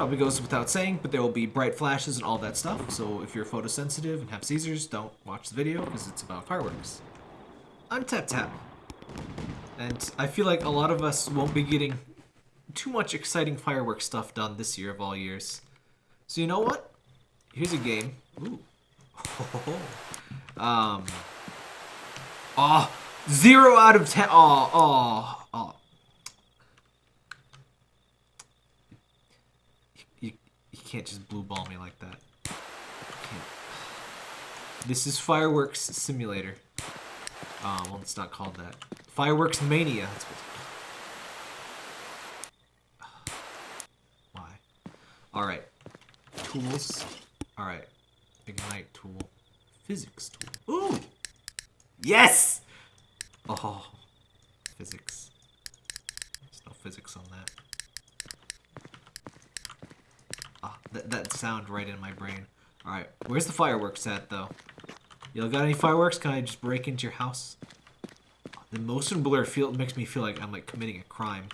Probably goes without saying, but there will be bright flashes and all that stuff. So if you're photosensitive and have seizures, don't watch the video because it's about fireworks. I'm Tap Tap. And I feel like a lot of us won't be getting too much exciting fireworks stuff done this year of all years. So you know what? Here's a game. Ooh. um. Oh, zero out of ten. Oh, oh, oh. You, you can't just blue ball me like that. This is Fireworks Simulator. Uh, well, it's not called that. Fireworks Mania. Why? Alright. Tools. Alright. Ignite tool. Physics tool. Ooh! Yes! Oh. Physics. There's no physics on that. That, that sound right in my brain. Alright, where's the fireworks at, though? Y'all got any fireworks? Can I just break into your house? The motion blur feel makes me feel like I'm like committing a crime.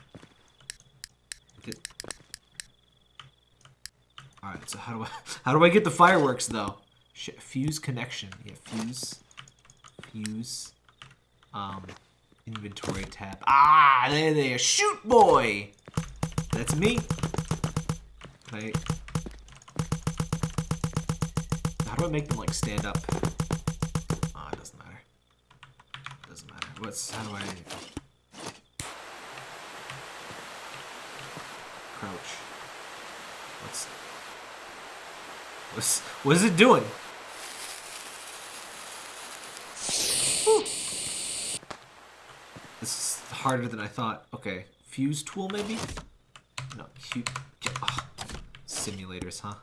Alright, so how do I how do I get the fireworks though? Shit, fuse connection. Yeah, fuse. Fuse. Um inventory tab. Ah, there they are. Shoot boy! That's me. Can How do I make them like stand up? Oh, it doesn't matter. Doesn't matter. What's how do I crouch? What's what's what is it doing? This is harder than I thought. Okay, fuse tool maybe? No, cute. Oh, simulators, huh?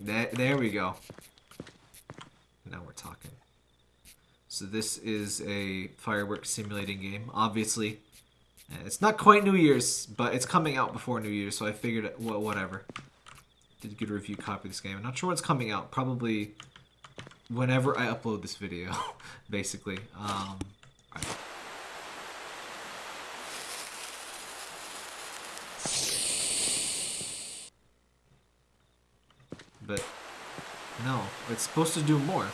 There, there we go. Now we're talking. So this is a fireworks simulating game. Obviously, uh, it's not quite New Year's, but it's coming out before New Year's, so I figured, well, whatever. Did a good review copy of this game. I'm not sure what's coming out. Probably whenever I upload this video, basically. Um, But, no, it's supposed to do more.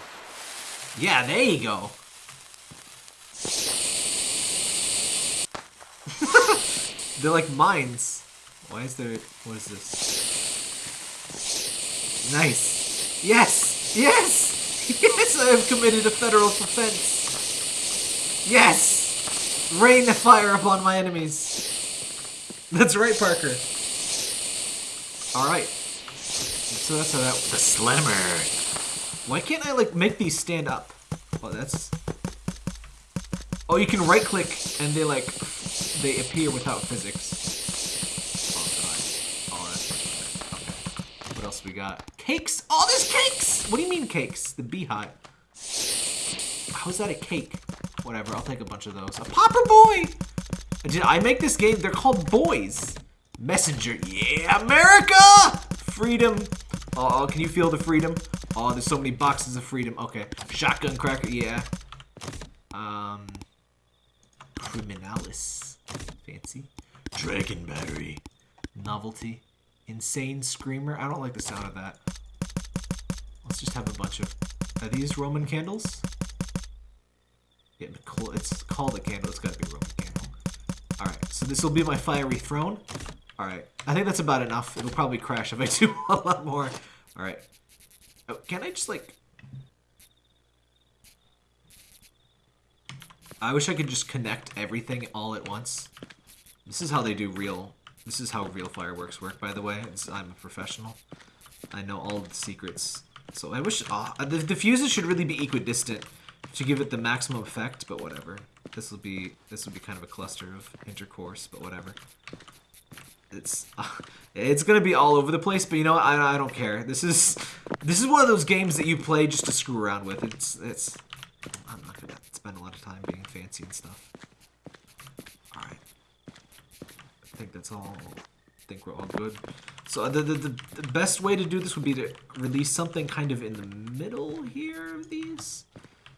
Yeah, there you go. They're like mines. Why is there... What is this? Nice. Yes! Yes! Yes, I have committed a federal offense. Yes! Rain the fire upon my enemies. That's right, Parker. Alright. So that's how that... The slammer. Why can't I, like, make these stand up? Oh, that's... Oh, you can right-click, and they, like, they appear without physics. Oh, God. Oh, that's... Okay. What else we got? Cakes! Oh, there's cakes! What do you mean cakes? The beehive. How is that a cake? Whatever, I'll take a bunch of those. A popper boy! Did I make this game? They're called boys. Messenger. Yeah, America! Freedom. Oh, can you feel the freedom? Oh, there's so many boxes of freedom. Okay. Shotgun cracker. Yeah. Um. Criminalis. Fancy. Dragon battery. Novelty. Insane screamer. I don't like the sound of that. Let's just have a bunch of... Are these Roman candles? Yeah, it's called a candle. It's gotta be a Roman candle. Alright, so this will be my fiery throne. Alright, I think that's about enough. It'll probably crash if I do a lot more. Alright. Oh, can I just, like... I wish I could just connect everything all at once. This is how they do real... This is how real fireworks work, by the way. It's, I'm a professional. I know all the secrets. So I wish... Uh, the, the fuses should really be equidistant to give it the maximum effect, but whatever. This will be this will be kind of a cluster of intercourse, but whatever. It's it's gonna be all over the place, but you know what? I I don't care. This is this is one of those games that you play just to screw around with. It's it's I'm not gonna spend a lot of time being fancy and stuff. All right. I think that's all. I think we're all good. So the, the, the, the best way to do this would be to release something kind of in the middle here of these.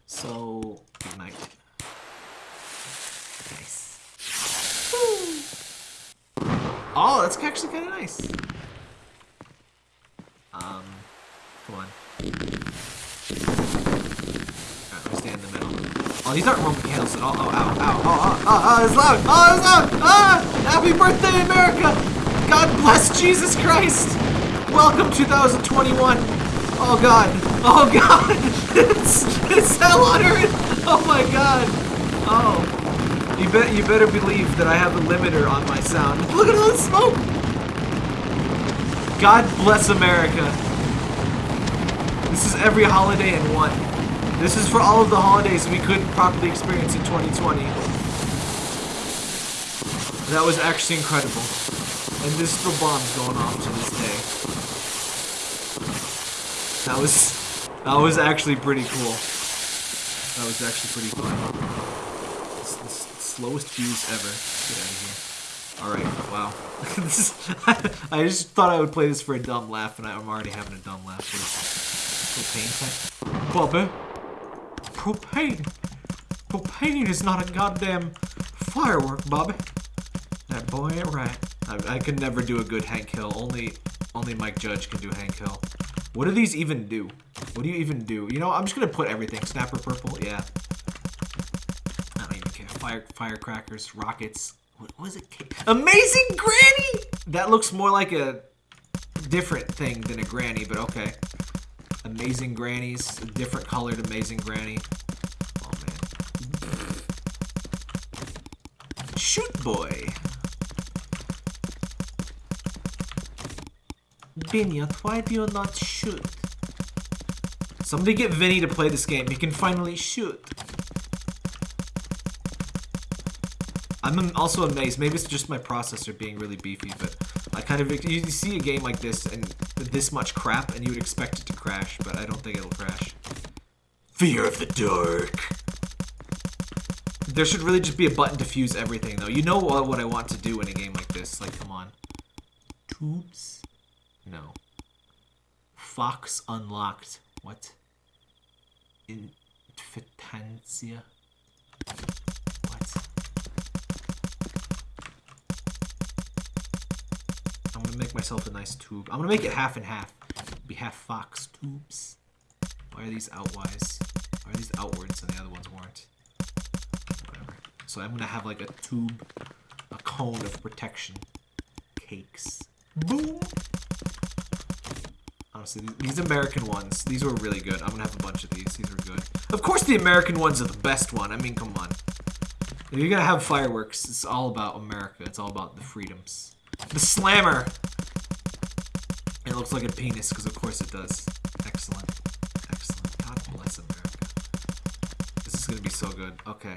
So, ignite. Nice. Oh, that's actually kind of nice. Um, come on. Alright, let me stay in the middle. Oh, these aren't Roman candles at all. Oh, ow, ow, oh, oh, oh, oh, it's loud. Oh, it's loud. Ah, happy birthday, America. God bless Jesus Christ. Welcome 2021. Oh, God. Oh, God. it's, it's hell on earth. Oh, my God. You bet you better believe that I have a limiter on my sound. Look at all the smoke! God bless America. This is every holiday in one. This is for all of the holidays we couldn't properly experience in 2020. That was actually incredible. And there's still bombs going off to this day. That was that was actually pretty cool. That was actually pretty fun slowest fuse ever. Get out of here. Alright, wow. is, I, just thought I would play this for a dumb laugh, and I'm already having a dumb laugh. Propane tank? Bobby? Propane? Propane is not a goddamn firework, Bobby. That boy ain't right. I, I can never do a good Hank Hill. Only, only Mike Judge can do Hank Hill. What do these even do? What do you even do? You know, I'm just gonna put everything. Snapper purple, yeah fire firecrackers, rockets. What was it? Amazing Granny! That looks more like a different thing than a granny, but okay. Amazing Grannies, a different colored Amazing Granny. Oh man. Shoot boy. Binyat, why do you not shoot? Somebody get Vinny to play this game. He can finally shoot. I'm also amazed. Maybe it's just my processor being really beefy, but I kind of you see a game like this and this much crap, and you would expect it to crash, but I don't think it'll crash. Fear of the dark. There should really just be a button to fuse everything, though. You know what, what I want to do in a game like this. Like, come on. Tubes? No. Fox unlocked. What? Infitancia? make myself a nice tube. I'm gonna make it half and half. Be half fox tubes. Why are these outwise? Why are these outwards and the other ones weren't? Whatever. So I'm gonna have like a tube, a cone of protection. Cakes. Boom! Honestly, these American ones, these were really good. I'm gonna have a bunch of these. These are good. Of course the American ones are the best one. I mean, come on. If you're gonna have fireworks, it's all about America. It's all about the freedoms. The slammer! It looks like a penis, because of course it does. Excellent. Excellent. God bless America. This is gonna be so good. Okay.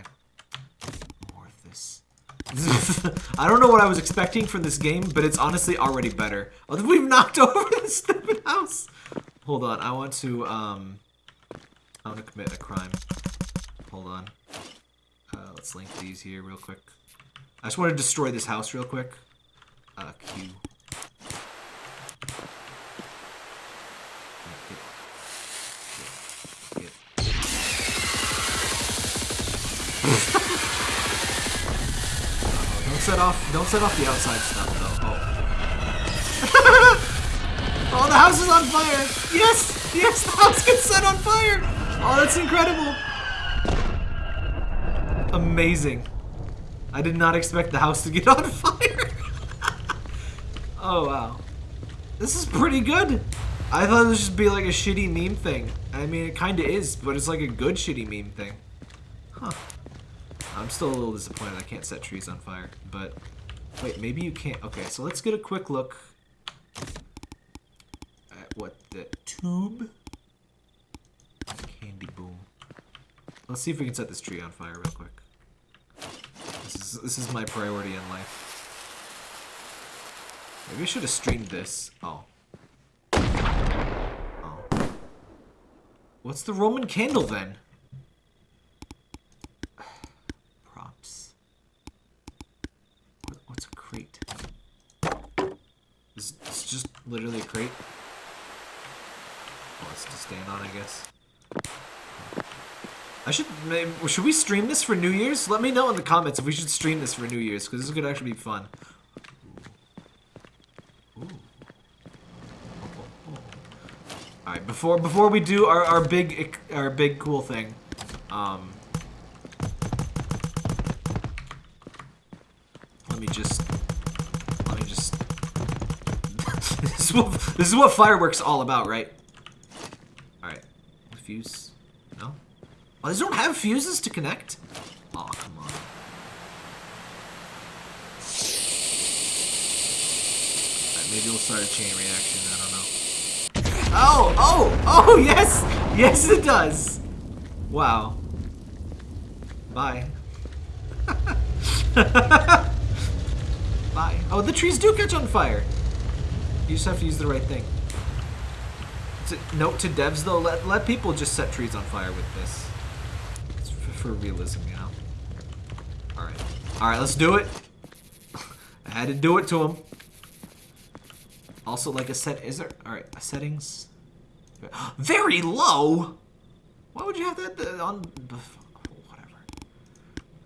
More of this. I don't know what I was expecting from this game, but it's honestly already better. Oh, we've knocked over this stupid house! Hold on, I want to, um... I want to commit a crime. Hold on. Uh, let's link these here real quick. I just want to destroy this house real quick uh, Q. set off don't set off the outside stuff though. Oh. oh the house is on fire! Yes! Yes, the house gets set on fire! Oh that's incredible! Amazing. I did not expect the house to get on fire. Oh, wow. This is pretty good. I thought this would be like a shitty meme thing. I mean, it kind of is, but it's like a good shitty meme thing. Huh. I'm still a little disappointed I can't set trees on fire, but... Wait, maybe you can't. Okay, so let's get a quick look at what the tube... Candy boom. Let's see if we can set this tree on fire real quick. This is, this is my priority in life. Maybe I should have streamed this. Oh. Oh. What's the Roman candle then? literally a crate. Oh, it's to stand on, I guess. I should maybe, should we stream this for New Year's? Let me know in the comments if we should stream this for New Year's, because this could actually be fun. Alright, before before we do our, our big our big cool thing, um, is what this is what fireworks all about, right? All right, fuse. No. Oh, these don't have fuses to connect. Oh, come on. Maybe we'll start a chain reaction. I don't know. Oh, oh, oh, yes! Yes, it does! Wow. Bye. Bye. Oh, the trees do catch on fire! You just have to use the right thing. To, note to devs, though, let, let people just set trees on fire with this. It's for, for realism, you know? Alright. Alright, let's do it. I had to do it to him. Also, like a set, is there, all right, settings, very low. Why would you have that uh, on, whatever.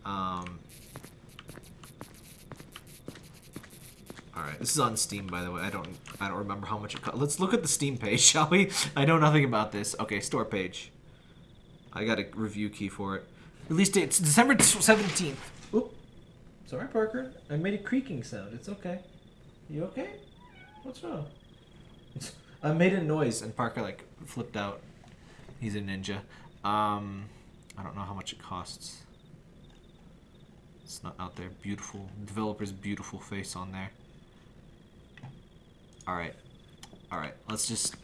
Um. All right, this is on Steam, by the way. I don't, I don't remember how much it cost. Let's look at the Steam page, shall we? I know nothing about this. Okay, store page. I got a review key for it. Release it's December 17th. Oop. Sorry, Parker. I made a creaking sound. It's okay. You okay? What's wrong? I made a noise and Parker like flipped out. He's a ninja. Um, I don't know how much it costs. It's not out there. Beautiful developer's beautiful face on there. All right, all right. Let's just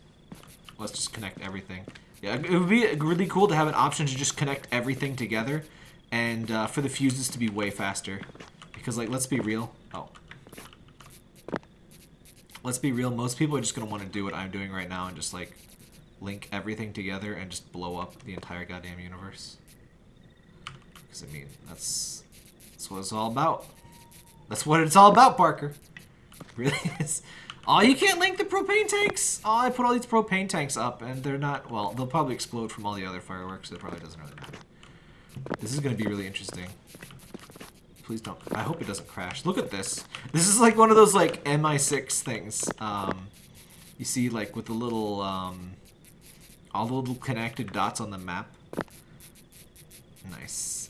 let's just connect everything. Yeah, it would be really cool to have an option to just connect everything together, and uh, for the fuses to be way faster. Because like, let's be real. Oh, let's be real, most people are just going to want to do what I'm doing right now and just, like, link everything together and just blow up the entire goddamn universe. Because, I mean, that's, that's what it's all about. That's what it's all about, Parker. Really is. Oh, you can't link the propane tanks? Oh, I put all these propane tanks up, and they're not, well, they'll probably explode from all the other fireworks, so it probably doesn't really matter. This is going to be really interesting. Please don't. I hope it doesn't crash. Look at this. This is like one of those like MI6 things. Um, you see like with the little, um, all the little connected dots on the map. Nice.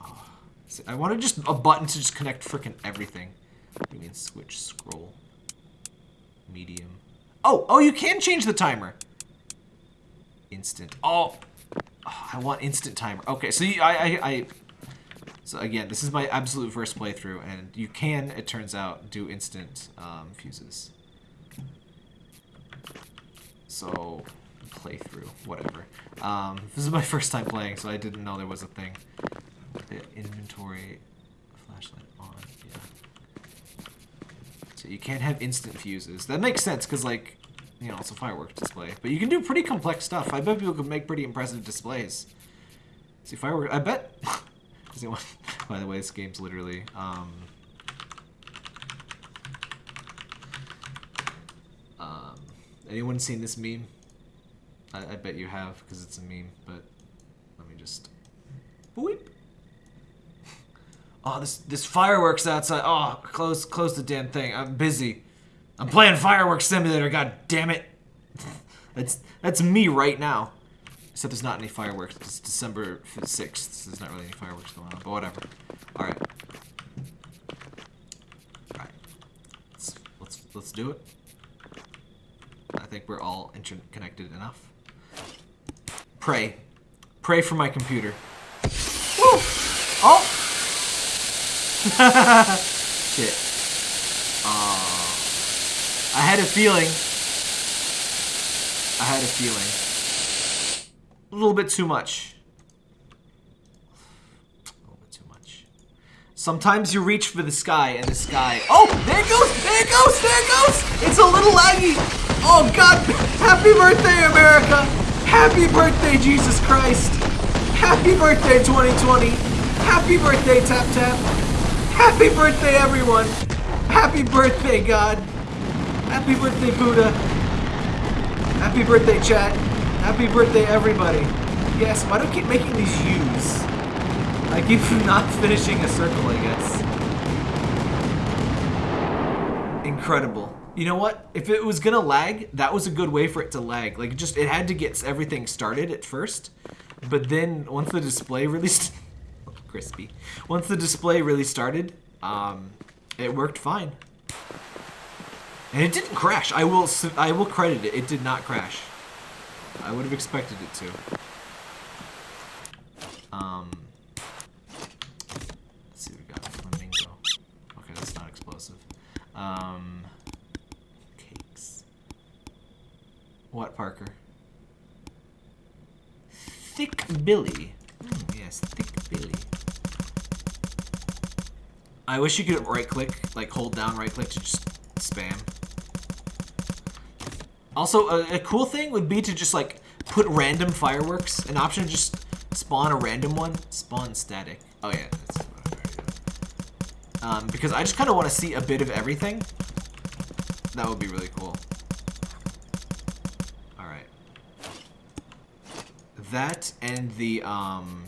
Oh. See, I wanted just a button to just connect freaking everything. You mean switch, scroll, medium. Oh, oh, you can change the timer. Instant. Oh, oh I want instant timer. Okay, so you, I, I, I so again, this is my absolute first playthrough, and you can, it turns out, do instant um, fuses. So, playthrough, whatever. Um, this is my first time playing, so I didn't know there was a thing. The inventory, flashlight on. You can't have instant fuses. That makes sense, because like, you know, it's a fireworks display. But you can do pretty complex stuff. I bet people could make pretty impressive displays. See, fireworks, I bet... By the way, this game's literally, um, um, anyone seen this meme? I, I bet you have, because it's a meme, but let me just, boop. Oh, this, this fireworks outside, oh, close, close the damn thing, I'm busy. I'm playing Fireworks Simulator, god damn it. that's, that's me right now. Except there's not any fireworks. It's December 6th. There's not really any fireworks going on, but whatever. Alright. Alright. Let's, let's, let's do it. I think we're all interconnected enough. Pray. Pray for my computer. Woo! Oh! Shit. Uh, I had a feeling. I had a feeling. A little bit too much. A little bit too much. Sometimes you reach for the sky and the sky... Oh! There it goes! There it goes! There it goes! It's a little laggy! Oh god! Happy birthday, America! Happy birthday, Jesus Christ! Happy birthday, 2020! Happy birthday, Tap Tap! Happy birthday, everyone! Happy birthday, God! Happy birthday, Buddha! Happy birthday, chat! Happy birthday, everybody. Yes, why do I keep making these U's? I keep not finishing a circle, I guess. Incredible. You know what? If it was gonna lag, that was a good way for it to lag. Like, just it had to get everything started at first, but then once the display really crispy, once the display really started, um, it worked fine, and it didn't crash. I will I will credit it. It did not crash. I would have expected it to. Um, let's see, what we got flamingo. Okay, that's not explosive. Um, cakes. What, Parker? Thick Billy. Mm, yes, Thick Billy. I wish you could right click, like hold down right click to just spam. Also, a, a, cool thing would be to just like put random fireworks. An option to just spawn a random one. Spawn static. Oh yeah, that's um, because I just kind of want to see a bit of everything. That would be really cool. Alright. That and the, um,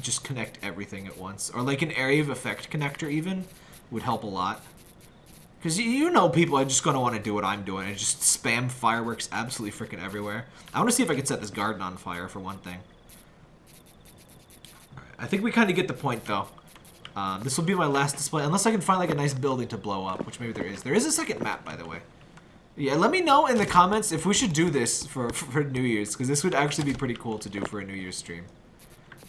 just connect everything at once. Or like an area of effect connector even would help a lot. Because you know people are just going to want to do what I'm doing and just spam fireworks absolutely freaking everywhere. I want to see if I can set this garden on fire for one thing. Right. I think we kind of get the point though. Um, this will be my last display, unless I can find like a nice building to blow up, which maybe there is. There is a second map, by the way. Yeah, let me know in the comments if we should do this for, for New Year's, because this would actually be pretty cool to do for a New Year's stream.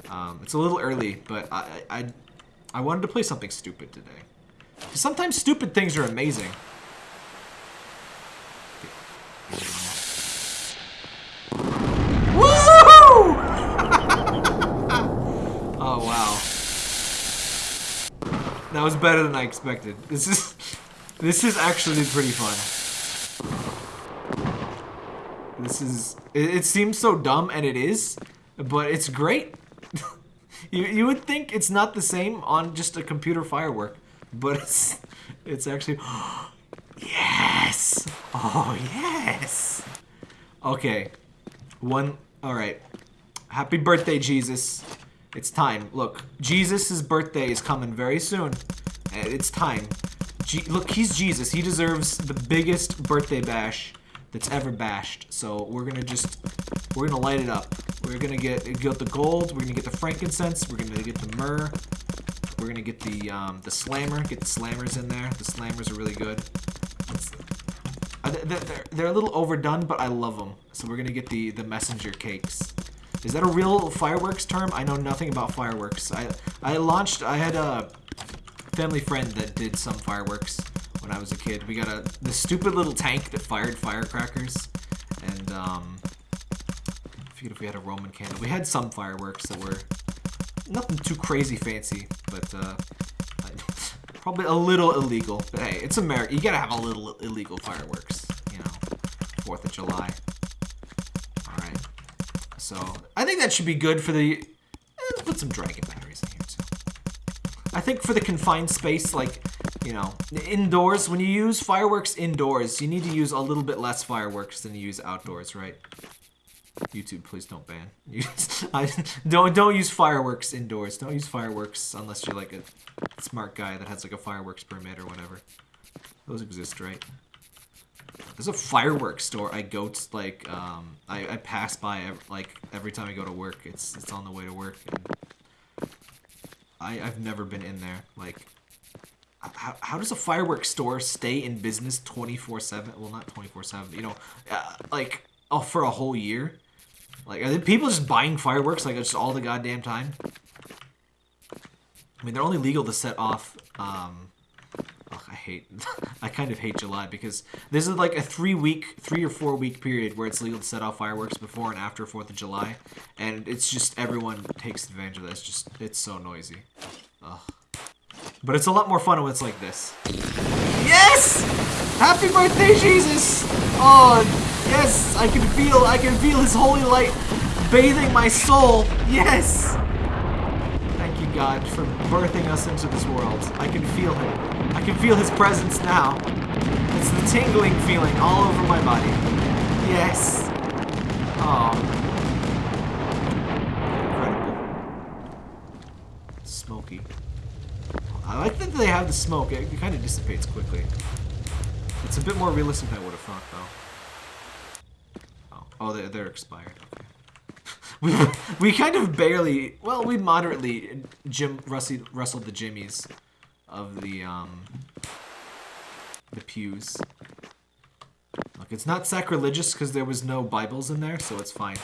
Um, it's a little early, but I, I, I wanted to play something stupid today. Sometimes stupid things are amazing. Oh, wow. That was better than I expected. This is... This is actually pretty fun. This is... It, it seems so dumb, and it is, but it's great. You, you would think it's not the same on just a computer firework but it's, it's actually, yes! Oh, yes! Okay, one, alright. Happy birthday, Jesus. It's time. Look, Jesus' birthday is coming very soon. Uh, it's time. Look, he's Jesus. He deserves the biggest birthday bash that's ever bashed. So we're gonna just, we're gonna light it up. We're gonna get, get the gold, we're gonna get the frankincense, we're gonna get the myrrh, we're gonna get the um, the slammer, get the slammers in there. The slammers are really good. Uh, they're, they're a little overdone, but I love them. So we're gonna get the the messenger cakes. Is that a real fireworks term? I know nothing about fireworks. I I launched. I had a family friend that did some fireworks when I was a kid. We got a the stupid little tank that fired firecrackers, and um, I forget if we had a Roman candle. We had some fireworks that were nothing too crazy fancy, but uh, probably a little illegal. But hey, it's America. You gotta have a little illegal fireworks, you know, Fourth of July. All right. So I think that should be good for the. Eh, put some dragon batteries in here too. I think for the confined space, like you know, indoors, when you use fireworks indoors, you need to use a little bit less fireworks than you use outdoors, right? YouTube, please don't ban. Don't don't use fireworks indoors. Don't use fireworks unless you're like a smart guy that has like a fireworks permit or whatever. Those exist, right? There's a fireworks store I go to, like, um, I, I pass by, like, every time I go to work. It's, it's on the way to work. And I, I've never been in there. Like, how, how does a fireworks store stay in business 24-7? Well, not 24-7, you know, uh, like, oh, for a whole year? Like, are people just buying fireworks like just all the goddamn time? I mean, they're only legal to set off, um... I hate... I kind of hate July because this is like a three-week, three or four-week period where it's legal to set off fireworks before and after 4th of July. And it's just, everyone takes advantage of that. It's just, it's so noisy. Ugh. But it's a lot more fun when it's like this. Yes! Happy birthday, Jesus! Oh, Yes, I can feel, I can feel his holy light bathing my soul. Yes! Thank you, God, for birthing us into this world. I can feel him. I can feel his presence now. It's the tingling feeling all over my body. Yes. Oh. Incredible. Smoky. I like that they have the smoke. It kind of dissipates quickly. It's a bit more realistic than I would have thought, though. Oh, oh they're, they're expired. We, we kind of barely, well, we moderately Jim rustled, rustled the jimmies of the um the pews. Look, it's not sacrilegious because there was no Bibles in there, so it's fine.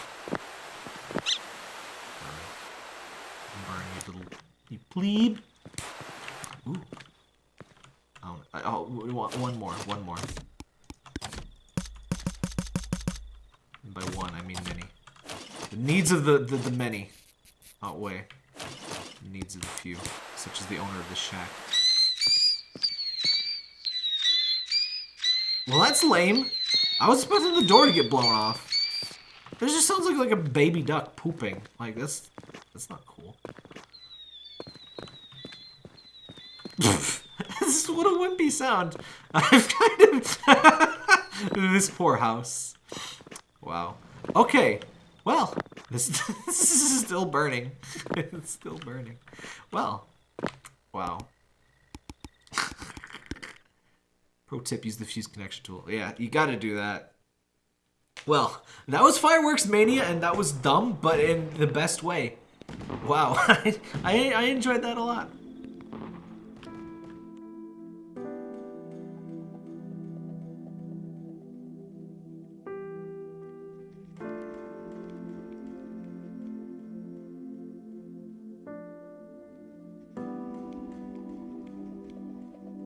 Burn, you little, you plebe. Ooh. Oh, oh, one more, one more. And by one, I mean many. The needs of the, the, the many outweigh the needs of the few, such as the owner of the shack. Well, that's lame. I was expecting the door to get blown off. This just sounds like like a baby duck pooping. Like that's that's not cool. this what wimpy sound. I've kind of this poor house. Wow. Okay. Well, this, this is still burning. it's still burning. Well, wow. Pro tip, use the fuse connection tool. Yeah, you gotta do that. Well, that was Fireworks Mania, and that was dumb, but in the best way. Wow, I, I, I enjoyed that a lot.